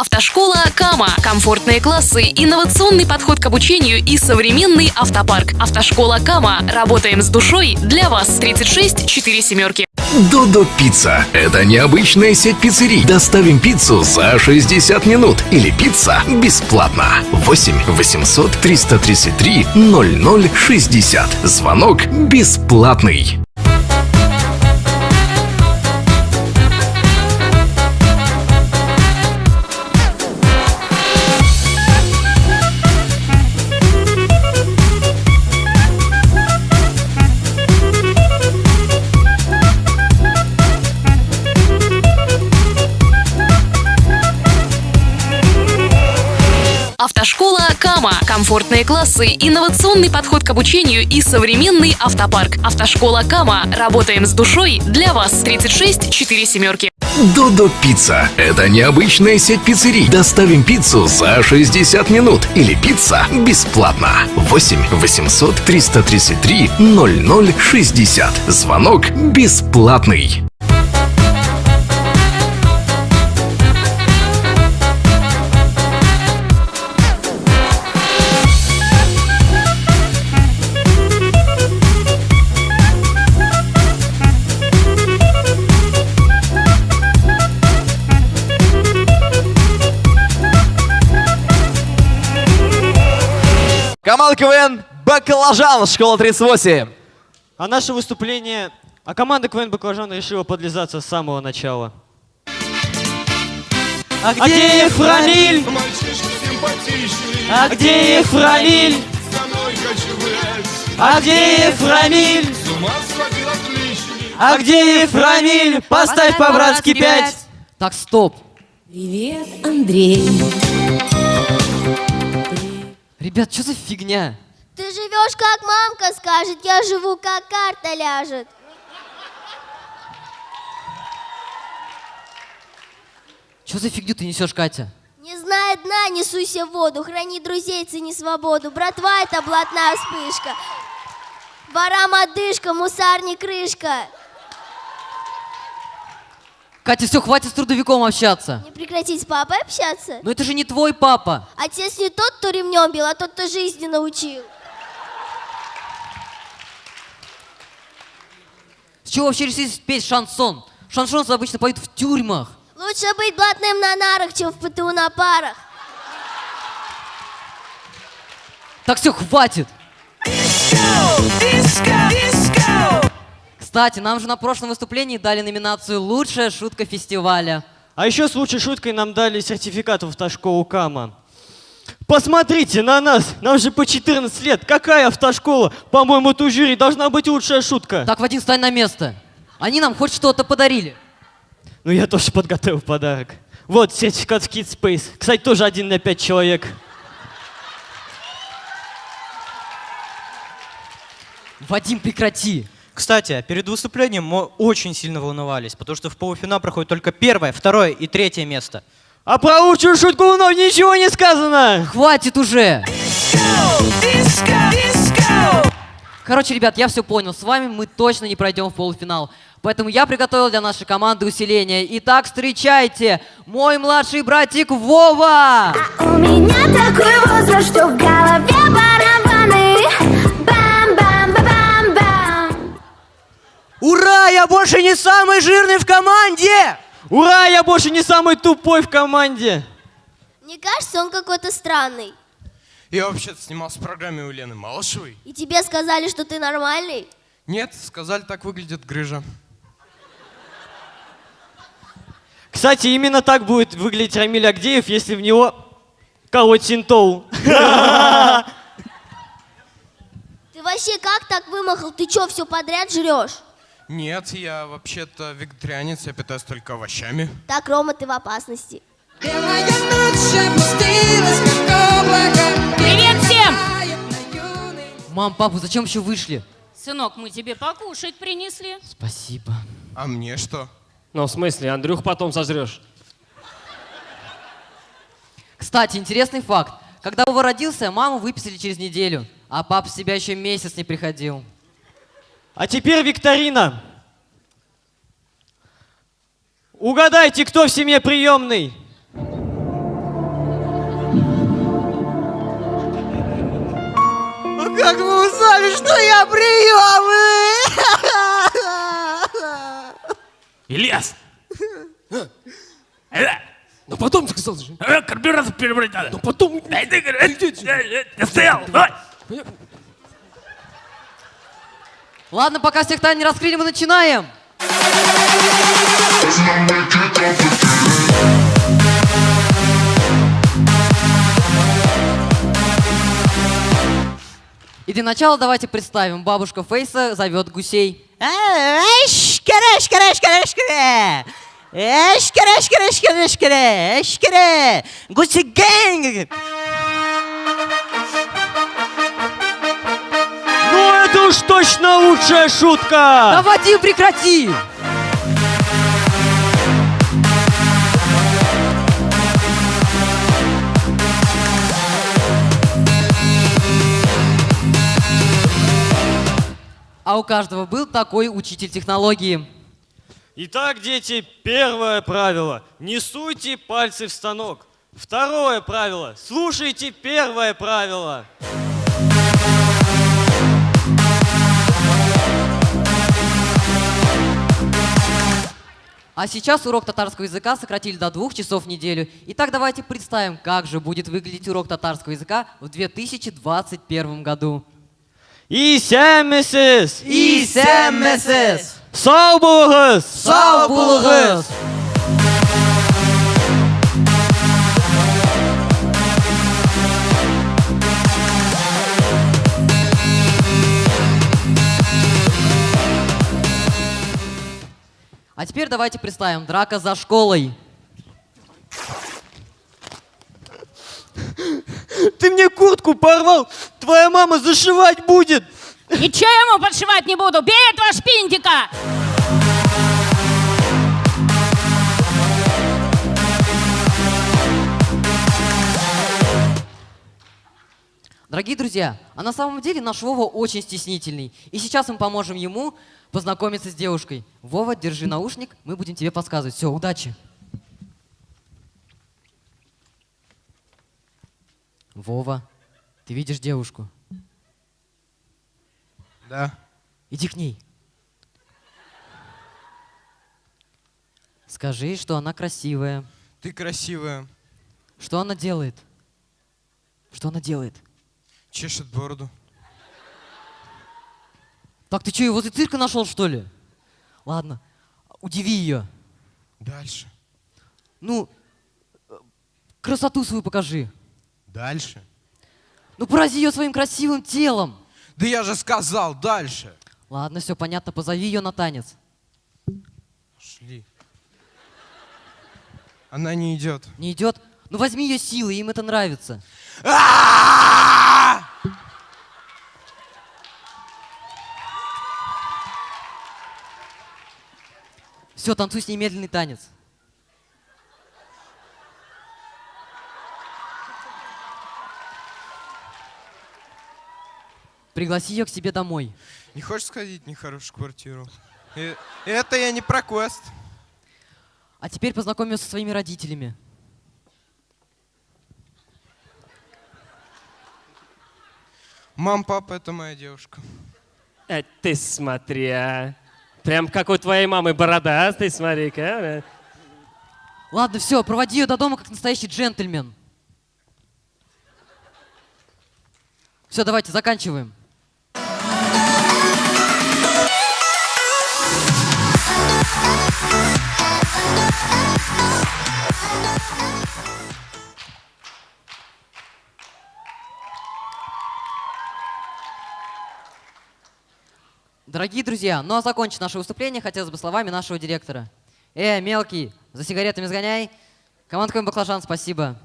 Автошкола Кама. Комфортные классы, инновационный подход к обучению и современный автопарк. Автошкола Кама. Работаем с душой для вас. 36 4 семерки. Додо Пицца. Это необычная сеть пиццерий. Доставим пиццу за 60 минут. Или пицца бесплатно. 8 800 333 0060. Звонок бесплатный. Комфортные классы, инновационный подход к обучению и современный автопарк. Автошкола Кама. Работаем с душой для вас. 36 4 семерки. Додо Пицца. Это необычная сеть пиццерий. Доставим пиццу за 60 минут. Или пицца бесплатно. 8 800 333 0060. Звонок бесплатный. Команда КВН «Баклажан», школа 38. А наше выступление... А команда КВН «Баклажан» решила подлизаться с самого начала. А где Ефрамиль? А где Ефрамиль? А где Ефрамиль? А где Ефрамиль? Поставь по-братски пять. Так, стоп. Привет, Андрей. Ребят, что за фигня? Ты живешь, как мамка скажет, я живу, как карта ляжет. Что за фигню ты несешь, Катя? Не зная дна, не суйся в воду, храни друзей, цени свободу. Братва, это блатная вспышка. Ворам одышка, мусарни крышка. Катя, все, хватит с трудовиком общаться. Не прекратить с папой общаться? Но это же не твой папа. Отец не тот, кто ремнем бил, а тот, кто жизни научил. С чего вообще решили петь шансон? Шансон обычно поют в тюрьмах. Лучше быть блатным на нарах, чем в ПТУ на парах. Так все, хватит. Кстати, нам же на прошлом выступлении дали номинацию «Лучшая шутка фестиваля». А еще с лучшей шуткой нам дали сертификат в автошколу Кама. Посмотрите на нас, нам же по 14 лет. Какая автошкола? По-моему, тут жюри должна быть лучшая шутка. Так, Вадим, стань на место. Они нам хоть что-то подарили. Ну, я тоже подготовил подарок. Вот сертификат в Kids Space. Кстати, тоже один на пять человек. Вадим, прекрати. Кстати, перед выступлением мы очень сильно волновались, потому что в полуфинал проходит только первое, второе и третье место. А про лучшую шутку вновь ничего не сказано. Хватит уже. Короче, ребят, я все понял. С вами мы точно не пройдем в полуфинал. Поэтому я приготовил для нашей команды усиление. Итак, встречайте, мой младший братик Вова! У меня такой возраст, что в голове Я больше не самый жирный в команде! Ура, я больше не самый тупой в команде. Мне кажется, он какой-то странный. Я вообще-то снимался в программе у Лены Малышевой. И тебе сказали, что ты нормальный? Нет, сказали, так выглядит грыжа. Кстати, именно так будет выглядеть Рамиль Агдеев, если в него колоть синтол. Ты вообще как так вымахал? Ты что, все подряд жрешь? Нет, я вообще-то вегетарианец, я питаюсь только овощами. Так, Рома, ты в опасности. Привет всем! Мам, папа, зачем еще вышли? Сынок, мы тебе покушать принесли. Спасибо. А мне что? Ну, в смысле, Андрюх потом сожрешь. Кстати, интересный факт. Когда Вова родился, маму выписали через неделю, а папа в себя еще месяц не приходил. А теперь викторина. Угадайте, кто в семье приемный. Ну, как вы узнали, что я приемный? Ильяс! Э, ну потом сказал же. Э, Карбюратор перебрать надо. Ну потом. Ты э, стоял. Ладно, пока всех тайн не раскрыли, мы начинаем. И для начала давайте представим. Бабушка Фейса зовет гусей. Эшкере, эшкере, эшкере, эшкере. Эшкере, эшкере, эшкере, эшкере. Гуси гэнг. Это уж точно лучшая шутка! Да, Вадим, прекрати! А у каждого был такой учитель технологии. Итак, дети, первое правило. Не суйте пальцы в станок. Второе правило. Слушайте первое правило. А сейчас урок татарского языка сократили до двух часов в неделю. Итак, давайте представим, как же будет выглядеть урок татарского языка в 2021 году. Исәмісіз! Исәмісіз! Сау болыңыз! Сау болыңыз! А теперь давайте представим драка за школой. Ты мне куртку порвал! Твоя мама зашивать будет! Ничего я ему подшивать не буду! Бей этого шпинтика! Дорогие друзья, а на самом деле наш Вова очень стеснительный. И сейчас мы поможем ему познакомиться с девушкой. Вова, держи наушник, мы будем тебе подсказывать. Все, удачи. Вова, ты видишь девушку? Да. Иди к ней. Скажи, что она красивая. Ты красивая. Что она делает? Что она делает? Чешет бороду. Так ты что, его возле цирка нашел, что ли? Ладно, удиви ее. Дальше. Ну, э, красоту свою покажи. Дальше. Ну, порази ее своим красивым телом. Да я же сказал, дальше. Ладно, все понятно, позови ее на танец. Шли. Она не идет. Не идет? Ну возьми ее силой, им это нравится. Все, танцуй с ней медленный танец. Пригласи ее к себе домой. Не хочешь сходить в нехорошую квартиру? И- это я не про квест. А теперь познакомь ее со своими родителями. Мам, папа, это моя девушка. Э, ты смотри, а. Прям как у твоей мамы борода, ты смотри-ка. Ладно, все, проводи ее до дома как настоящий джентльмен. Все, давайте, заканчиваем. Дорогие друзья, ну а закончить наше выступление хотелось бы словами нашего директора. Э, мелкий, за сигаретами сгоняй. Команда Баклажан, спасибо.